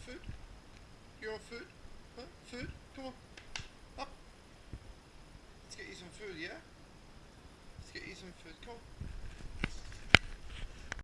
food? You want food? Huh? Food? Come on. Up. Let's get you some food, yeah? Let's get you some food. Come on.